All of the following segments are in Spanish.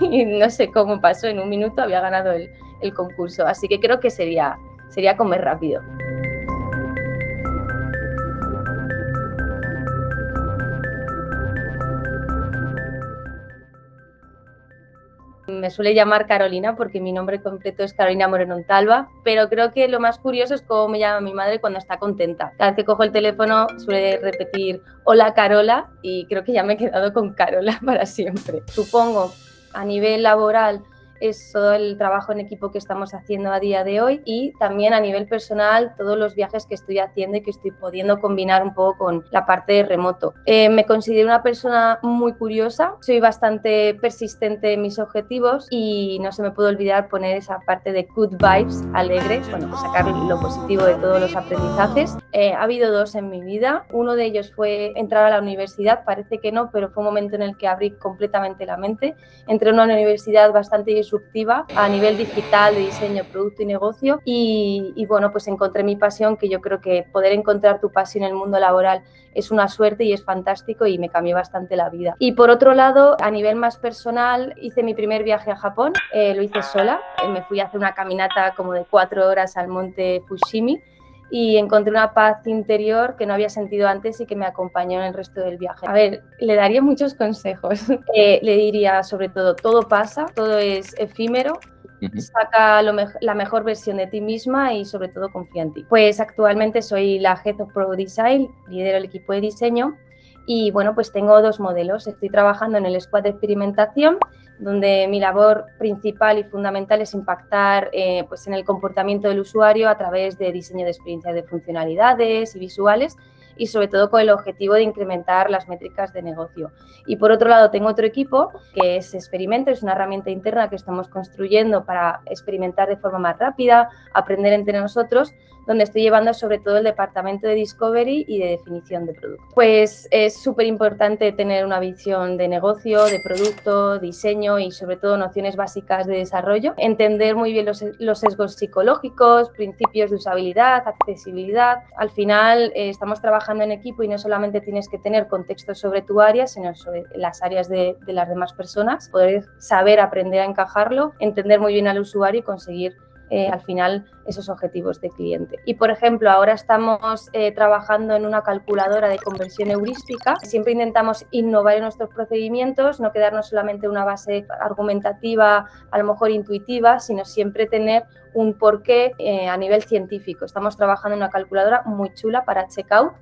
y no sé cómo pasó, en un minuto había ganado el, el concurso. Así que creo que sería, sería comer rápido. Me suele llamar Carolina porque mi nombre completo es Carolina Moreno Talva, pero creo que lo más curioso es cómo me llama mi madre cuando está contenta. Cada vez que cojo el teléfono suele repetir hola Carola y creo que ya me he quedado con Carola para siempre. Supongo a nivel laboral es todo el trabajo en equipo que estamos haciendo a día de hoy y también a nivel personal todos los viajes que estoy haciendo y que estoy pudiendo combinar un poco con la parte de remoto. Eh, me considero una persona muy curiosa, soy bastante persistente en mis objetivos y no se me puede olvidar poner esa parte de good vibes alegres, bueno, pues sacar lo positivo de todos los aprendizajes. Eh, ha habido dos en mi vida, uno de ellos fue entrar a la universidad, parece que no, pero fue un momento en el que abrí completamente la mente. Entré en una universidad bastante disruptiva a nivel digital, de diseño, producto y negocio. Y, bueno, pues encontré mi pasión, que yo creo que poder encontrar tu pasión en el mundo laboral es una suerte y es fantástico y me cambió bastante la vida. Y por otro lado, a nivel más personal, hice mi primer viaje a Japón, eh, lo hice sola, eh, me fui a hacer una caminata como de cuatro horas al monte Fushimi y encontré una paz interior que no había sentido antes y que me acompañó en el resto del viaje. A ver, le daría muchos consejos. Eh, le diría sobre todo, todo pasa, todo es efímero, saca la mejor versión de ti misma y sobre todo confía en ti. Pues actualmente soy la Head of Pro Design, lidero el equipo de diseño y bueno, pues tengo dos modelos. Estoy trabajando en el squad de experimentación, donde mi labor principal y fundamental es impactar eh, pues en el comportamiento del usuario a través de diseño de experiencias de funcionalidades y visuales y sobre todo con el objetivo de incrementar las métricas de negocio. Y por otro lado tengo otro equipo que es Experimento, es una herramienta interna que estamos construyendo para experimentar de forma más rápida, aprender entre nosotros, donde estoy llevando sobre todo el departamento de Discovery y de definición de producto. Pues es súper importante tener una visión de negocio, de producto, diseño y sobre todo nociones básicas de desarrollo, entender muy bien los, los sesgos psicológicos, principios de usabilidad, accesibilidad. Al final eh, estamos trabajando en equipo y no solamente tienes que tener contexto sobre tu área, sino sobre las áreas de, las demás personas, poder saber aprender a encajarlo, entender muy bien al usuario y conseguir eh, al final esos objetivos de cliente. Y por ejemplo, ahora estamos eh, trabajando en una calculadora de conversión heurística. Siempre intentamos innovar en nuestros procedimientos, no quedarnos solamente en una base argumentativa, a lo mejor intuitiva, sino siempre tener un porqué eh, a nivel científico. Estamos trabajando en una calculadora muy chula para checkout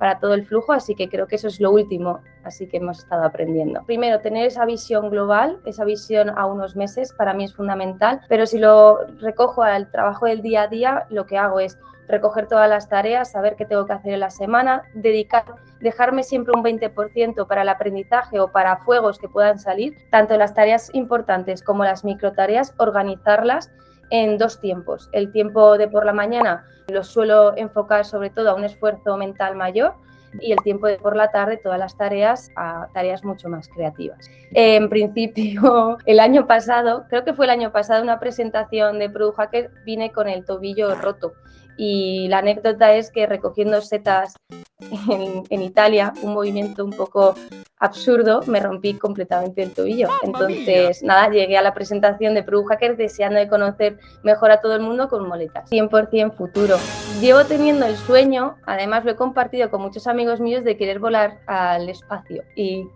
para todo el flujo, así que creo que eso es lo último, así que hemos estado aprendiendo. Primero, tener esa visión global, esa visión a unos meses, para mí es fundamental, pero si lo recojo al trabajo del día a día, lo que hago es recoger todas las tareas, saber qué tengo que hacer en la semana, dedicar, dejarme siempre un 20% para el aprendizaje o para fuegos que puedan salir, tanto las tareas importantes como las micro tareas, organizarlas en dos tiempos. El tiempo de por la mañana lo suelo enfocar sobre todo a un esfuerzo mental mayor y el tiempo de por la tarde todas las tareas a tareas mucho más creativas. En principio, el año pasado, creo que fue el año pasado, una presentación de Product Hacker vine con el tobillo roto y la anécdota es que recogiendo setas en, Italia, un movimiento un poco absurdo, me rompí completamente el tobillo. Entonces, nada, llegué a la presentación de Product Hacker deseando de conocer mejor a todo el mundo con moletas. 100% futuro. Llevo teniendo el sueño, además lo he compartido con muchos amigos míos, de querer volar al espacio. Y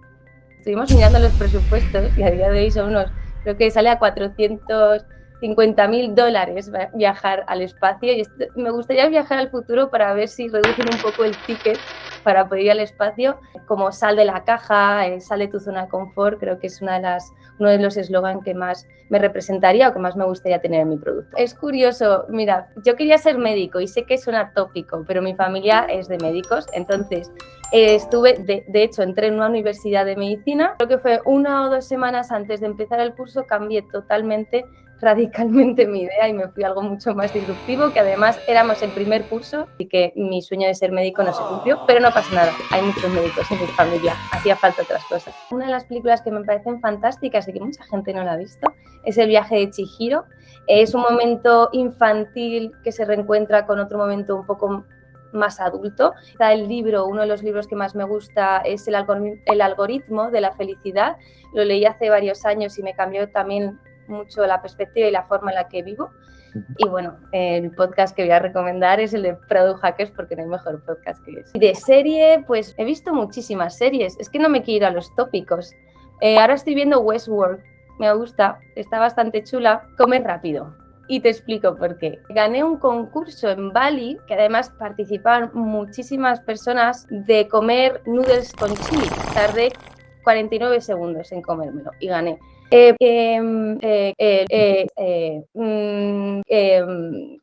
estuvimos mirando los presupuestos y a día de hoy son unos, creo que sale a 400 50 mil dólares viajar al espacio y me gustaría viajar al futuro para ver si reducen un poco el ticket para poder ir al espacio, como sal de la caja, eh, sal de tu zona de confort, creo que es una de las, uno de los eslogans que más me representaría o que más me gustaría tener en mi producto. Es curioso, mira, yo quería ser médico y sé que suena tópico, pero mi familia es de médicos, entonces eh, estuve, de, de, hecho, entré en una universidad de medicina, creo que fue una o dos semanas antes de empezar el curso, cambié totalmente radicalmente mi idea y me fui a algo mucho más disruptivo, que además éramos el primer curso y que mi sueño de ser médico no se cumplió, pero no pasa nada, hay muchos médicos en mi familia, hacía falta otras cosas. Una de las películas que me parecen fantásticas y que mucha gente no la ha visto es El viaje de Chihiro. Es un momento infantil que se reencuentra con otro momento un poco más adulto. El libro, uno de los libros que más me gusta es el algoritmo de la felicidad. Lo leí hace varios años y me cambió también mucho la perspectiva y la forma en la que vivo. Y bueno, el podcast que voy a recomendar es el de Product Hackers porque no hay mejor podcast que ese. De serie, pues he visto muchísimas series. Es que no me quiero ir a los tópicos. Eh, ahora estoy viendo Westworld. Me gusta, está bastante chula. Come rápido. Y te explico por qué. Gané un concurso en Bali, que además participaban muchísimas personas, de comer noodles con chili. Tardé 49 segundos en comérmelo y gané. Eh, em, eh, eh, mm, em,